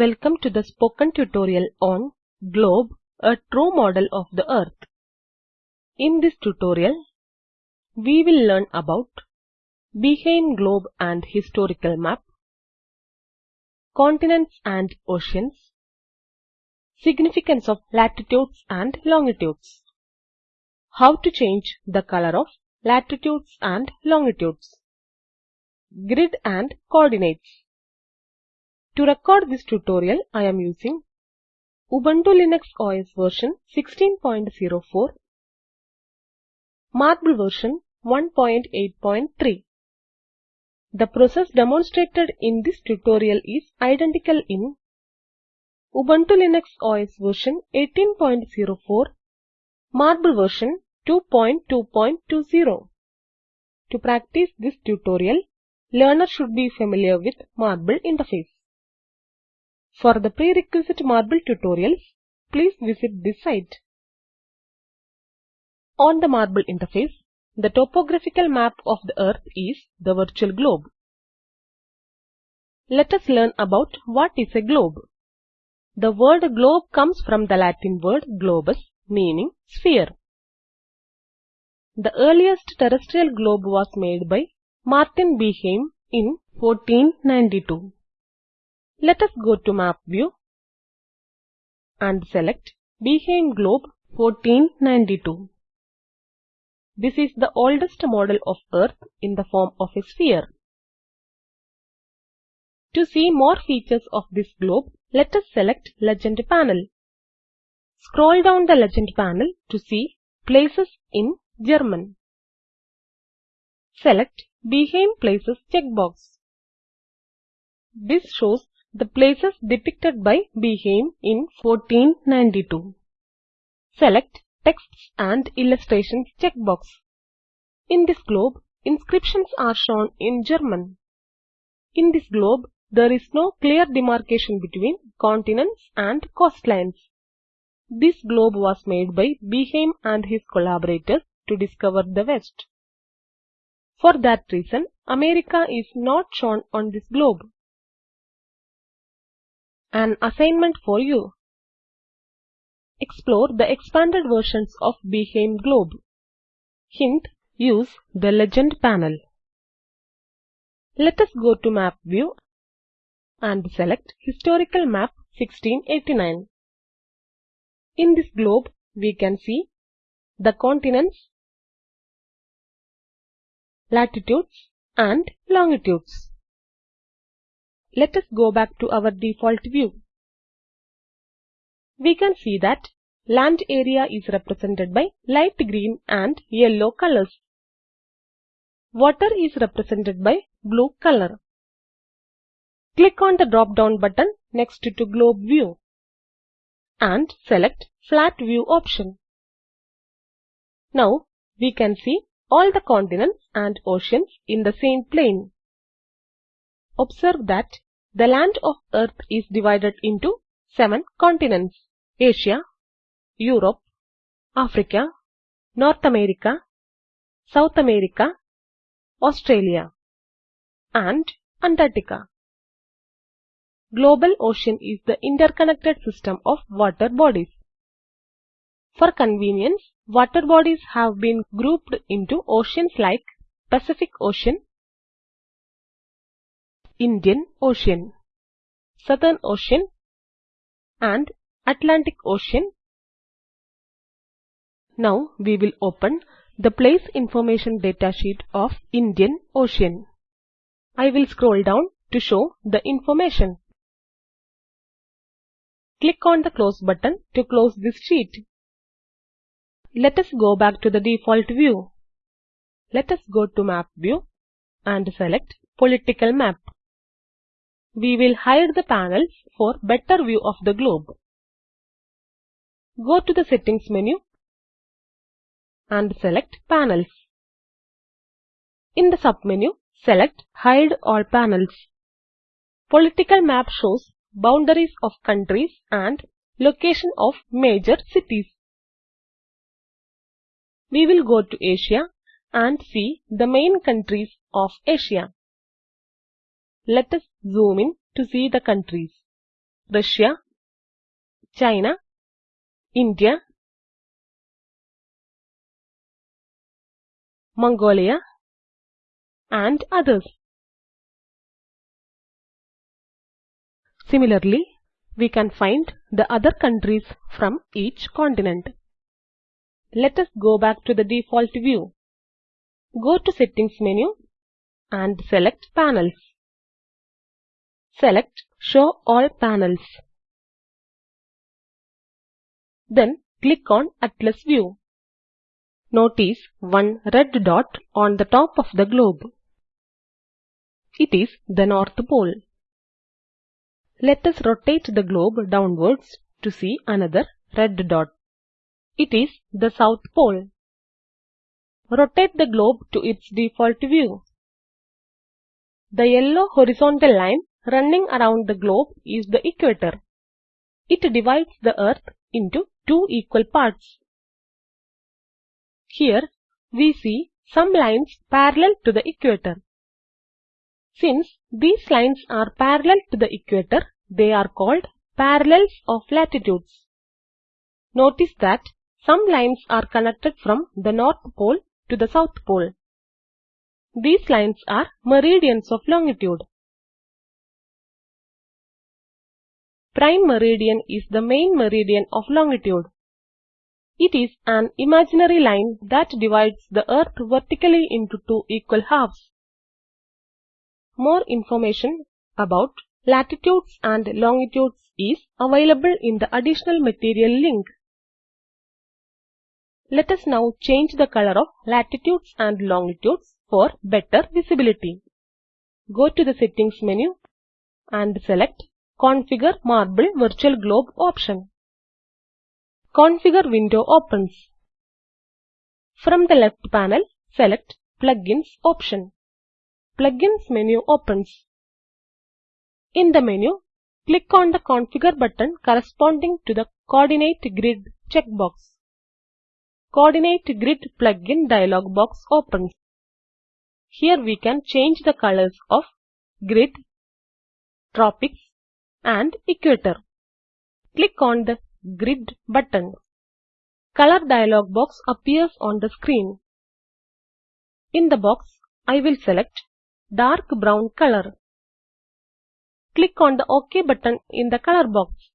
Welcome to the spoken tutorial on Globe, a true model of the Earth. In this tutorial, we will learn about Behaim globe and historical map, continents and oceans, significance of latitudes and longitudes, how to change the color of latitudes and longitudes, grid and coordinates. To record this tutorial, I am using Ubuntu Linux OS version 16.04, Marble version 1.8.3. The process demonstrated in this tutorial is identical in Ubuntu Linux OS version 18.04, Marble version 2.2.20. To practice this tutorial, learner should be familiar with Marble interface. For the prerequisite Marble tutorials, please visit this site. On the Marble interface, the topographical map of the Earth is the virtual globe. Let us learn about what is a globe. The word globe comes from the Latin word globus, meaning sphere. The earliest terrestrial globe was made by Martin Behaim in 1492. Let us go to Map View and select Behaim Globe 1492. This is the oldest model of Earth in the form of a sphere. To see more features of this globe, let us select Legend panel. Scroll down the Legend panel to see Places in German. Select Behaim Places checkbox. This shows the places depicted by Behaim in 1492. Select Texts and Illustrations checkbox. In this globe, inscriptions are shown in German. In this globe, there is no clear demarcation between continents and coastlines. This globe was made by Behaim and his collaborators to discover the West. For that reason, America is not shown on this globe. An assignment for you. Explore the expanded versions of Behaim Globe. Hint, use the Legend panel. Let us go to Map View and select Historical Map 1689. In this globe, we can see the continents, latitudes and longitudes. Let us go back to our default view. We can see that land area is represented by light green and yellow colors. Water is represented by blue color. Click on the drop-down button next to Globe View and select Flat View option. Now we can see all the continents and oceans in the same plane. Observe that the land of Earth is divided into seven continents Asia, Europe, Africa, North America, South America, Australia, and Antarctica. Global ocean is the interconnected system of water bodies. For convenience, water bodies have been grouped into oceans like Pacific Ocean, Indian Ocean, Southern Ocean, and Atlantic Ocean. Now we will open the Place Information datasheet of Indian Ocean. I will scroll down to show the information. Click on the Close button to close this sheet. Let us go back to the default view. Let us go to Map View and select Political Map. We will hide the panels for better view of the globe. Go to the Settings menu and select Panels. In the submenu, select Hide all panels. Political map shows boundaries of countries and location of major cities. We will go to Asia and see the main countries of Asia. Let us zoom in to see the countries. Russia, China, India, Mongolia, and others. Similarly, we can find the other countries from each continent. Let us go back to the default view. Go to Settings menu and select Panels. Select Show All Panels. Then click on Atlas View. Notice one red dot on the top of the globe. It is the North Pole. Let us rotate the globe downwards to see another red dot. It is the South Pole. Rotate the globe to its default view. The yellow horizontal line running around the globe is the equator. It divides the Earth into two equal parts. Here we see some lines parallel to the equator. Since these lines are parallel to the equator, they are called parallels of latitudes. Notice that some lines are connected from the North Pole to the South Pole. These lines are meridians of longitude. Prime meridian is the main meridian of longitude. It is an imaginary line that divides the Earth vertically into two equal halves. More information about latitudes and longitudes is available in the additional material link. Let us now change the color of latitudes and longitudes for better visibility. Go to the Settings menu and select Configure Marble Virtual Globe option. Configure window opens. From the left panel, select Plugins option. Plugins menu opens. In the menu, click on the Configure button corresponding to the Coordinate Grid checkbox. Coordinate Grid plugin dialog box opens. Here we can change the colors of grid, tropics and equator. Click on the Grid button. Color dialog box appears on the screen. In the box, I will select dark brown color. Click on the OK button in the color box.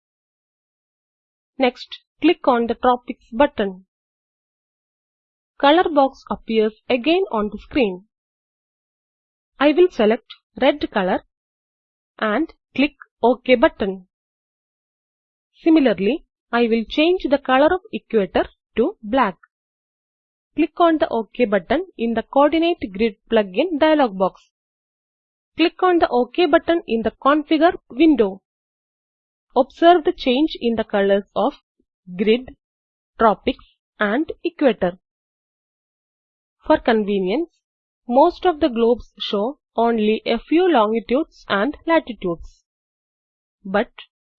Next, click on the Tropics button. Color box appears again on the screen. I will select red color and click OK button. Similarly, I will change the color of equator to black. Click on the OK button in the Coordinate Grid plugin dialog box. Click on the OK button in the Configure window. Observe the change in the colors of grid, tropics and equator. For convenience, most of the globes show only a few longitudes and latitudes. But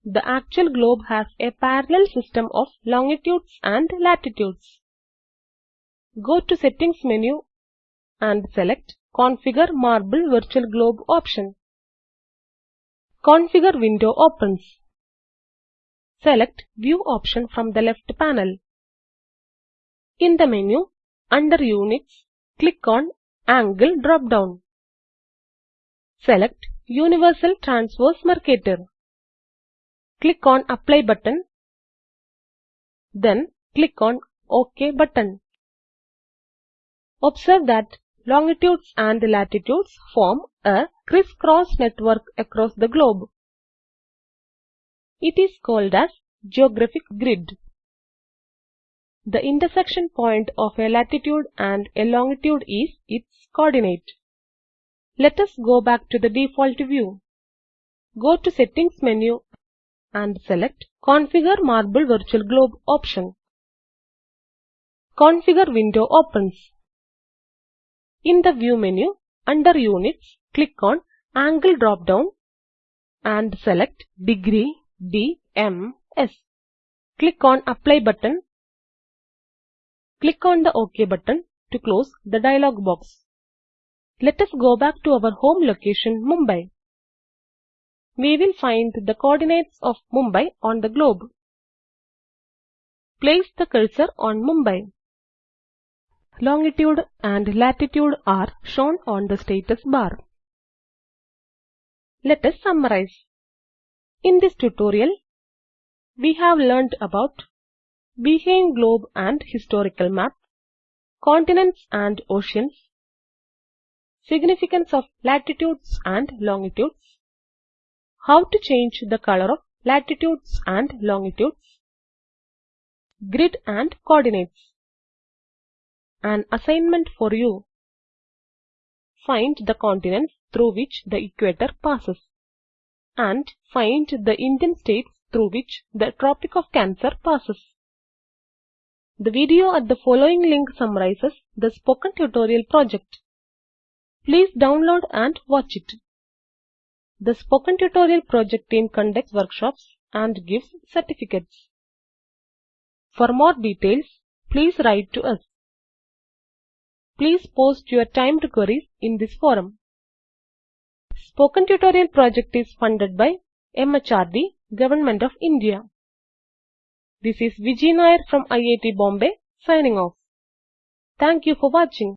the actual globe has a parallel system of longitudes and latitudes. Go to Settings menu and select Configure Marble Virtual Globe option. Configure window opens. Select View option from the left panel. In the menu, under Units, click on Angle drop-down. Select Universal Transverse Mercator. Click on Apply button. Then click on OK button. Observe that longitudes and latitudes form a crisscross network across the globe. It is called as geographic grid. The intersection point of a latitude and a longitude is its coordinate. Let us go back to the default view. Go to Settings menu and select Configure Marble Virtual Globe option. Configure window opens. In the View menu, under Units, click on Angle drop-down and select Degree DMS. Click on Apply button. Click on the OK button to close the dialog box. Let us go back to our home location Mumbai. We will find the coordinates of Mumbai on the globe. Place the cursor on Mumbai. Longitude and latitude are shown on the status bar. Let us summarize. In this tutorial, we have learned about Behaim globe and historical map, continents and oceans, significance of latitudes and longitudes, how to change the color of latitudes and longitudes, grid and coordinates. An assignment for you. Find the continents through which the equator passes and find the Indian states through which the Tropic of Cancer passes. The video at the following link summarizes the spoken tutorial project. Please download and watch it. The spoken tutorial project team conducts workshops and gives certificates. For more details, please write to us. Please post your timed queries in this forum. Spoken Tutorial project is funded by MHRD, Government of India. This is Vijay Nair from IIT Bombay signing off. Thank you for watching.